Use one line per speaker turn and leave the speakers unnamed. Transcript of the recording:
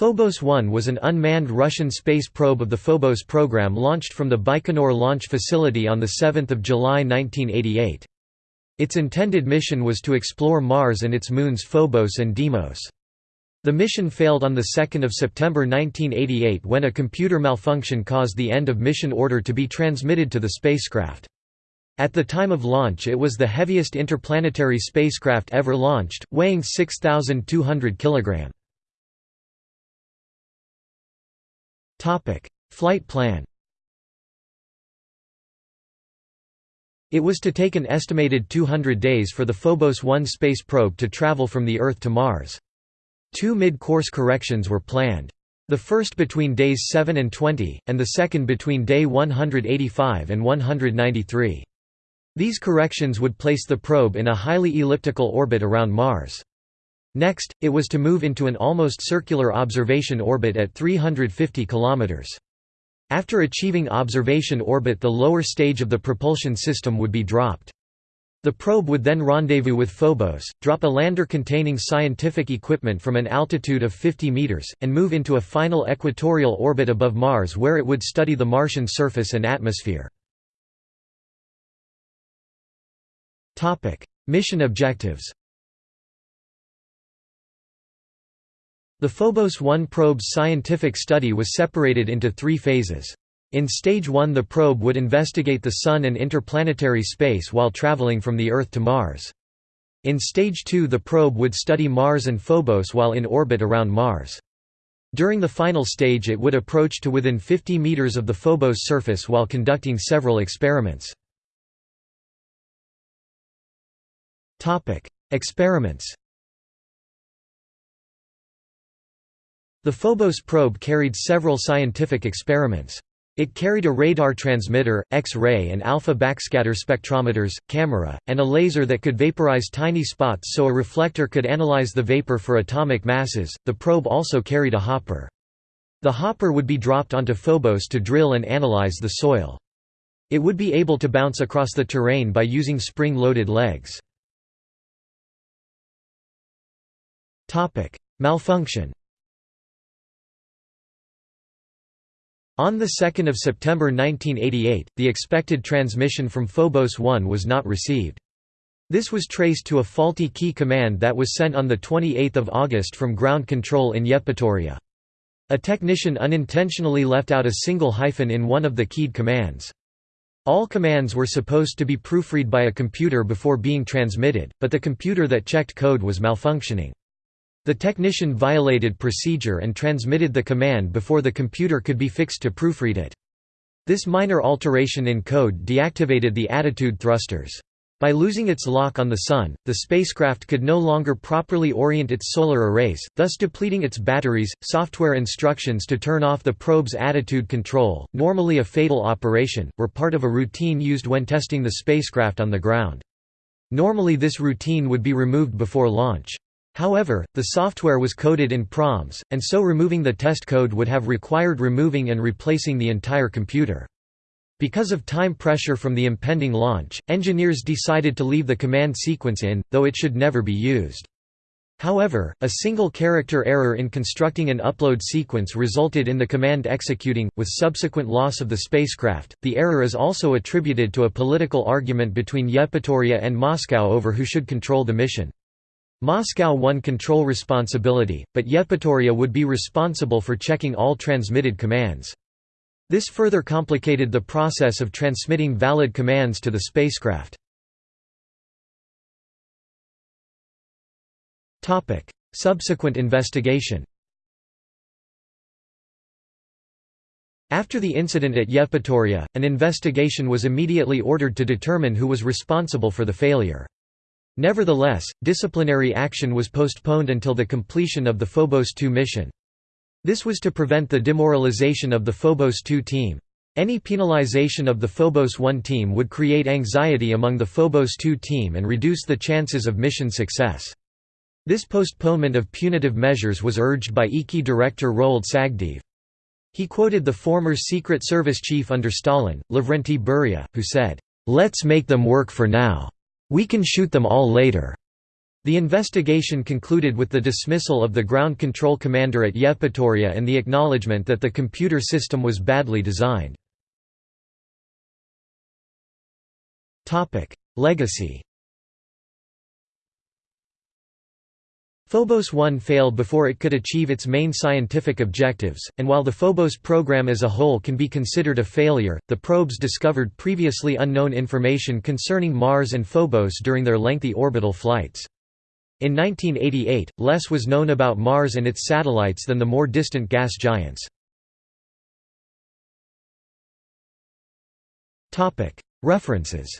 Phobos 1 was an unmanned Russian space probe of the Phobos program launched from the Baikonur launch facility on 7 July 1988. Its intended mission was to explore Mars and its moons Phobos and Deimos. The mission failed on 2 September 1988 when a computer malfunction caused the end of mission order to be transmitted to the spacecraft. At the time of launch it was the heaviest interplanetary spacecraft ever launched, weighing 6,200 kg. Flight plan It was to take an estimated 200 days for the Phobos 1 space probe to travel from the Earth to Mars. Two mid-course corrections were planned. The first between days 7 and 20, and the second between day 185 and 193. These corrections would place the probe in a highly elliptical orbit around Mars. Next, it was to move into an almost circular observation orbit at 350 km. After achieving observation orbit the lower stage of the propulsion system would be dropped. The probe would then rendezvous with Phobos, drop a lander containing scientific equipment from an altitude of 50 meters, and move into a final equatorial orbit above Mars where it would study the Martian surface and atmosphere. Mission objectives The Phobos 1 probe's scientific study was separated into three phases. In Stage 1 the probe would investigate the Sun and interplanetary space while traveling from the Earth to Mars. In Stage 2 the probe would study Mars and Phobos while in orbit around Mars. During the final stage it would approach to within 50 meters of the Phobos surface while conducting several experiments. Experiments The Phobos probe carried several scientific experiments. It carried a radar transmitter, X-ray and alpha backscatter spectrometers, camera, and a laser that could vaporize tiny spots so a reflector could analyze the vapor for atomic masses. The probe also carried a hopper. The hopper would be dropped onto Phobos to drill and analyze the soil. It would be able to bounce across the terrain by using spring-loaded legs. Malfunction On 2 September 1988, the expected transmission from Phobos 1 was not received. This was traced to a faulty key command that was sent on 28 August from ground control in Yevpatoria. A technician unintentionally left out a single hyphen in one of the keyed commands. All commands were supposed to be proofread by a computer before being transmitted, but the computer that checked code was malfunctioning. The technician violated procedure and transmitted the command before the computer could be fixed to proofread it. This minor alteration in code deactivated the attitude thrusters. By losing its lock on the Sun, the spacecraft could no longer properly orient its solar arrays, thus depleting its batteries. Software instructions to turn off the probe's attitude control, normally a fatal operation, were part of a routine used when testing the spacecraft on the ground. Normally this routine would be removed before launch. However, the software was coded in proms, and so removing the test code would have required removing and replacing the entire computer. Because of time pressure from the impending launch, engineers decided to leave the command sequence in, though it should never be used. However, a single character error in constructing an upload sequence resulted in the command executing, with subsequent loss of the spacecraft. The error is also attributed to a political argument between Yevpatoria and Moscow over who should control the mission. Moscow won control responsibility, but Yevpatoria would be responsible for checking all transmitted commands. This further complicated the process of transmitting valid commands to the spacecraft. Subsequent investigation After the incident at Yevpatoria, an investigation was immediately ordered to determine who was responsible for the failure. Nevertheless, disciplinary action was postponed until the completion of the Phobos 2 mission. This was to prevent the demoralization of the Phobos 2 team. Any penalization of the Phobos 1 team would create anxiety among the Phobos 2 team and reduce the chances of mission success. This postponement of punitive measures was urged by IKI director Roald Sagdeev. He quoted the former Secret Service chief under Stalin, Lavrenti Beria, who said, "'Let's make them work for now. We can shoot them all later." The investigation concluded with the dismissal of the ground control commander at Yevpatoria and the acknowledgement that the computer system was badly designed. Legacy Phobos 1 failed before it could achieve its main scientific objectives, and while the Phobos program as a whole can be considered a failure, the probes discovered previously unknown information concerning Mars and Phobos during their lengthy orbital flights. In 1988, less was known about Mars and its satellites than the more distant gas giants. References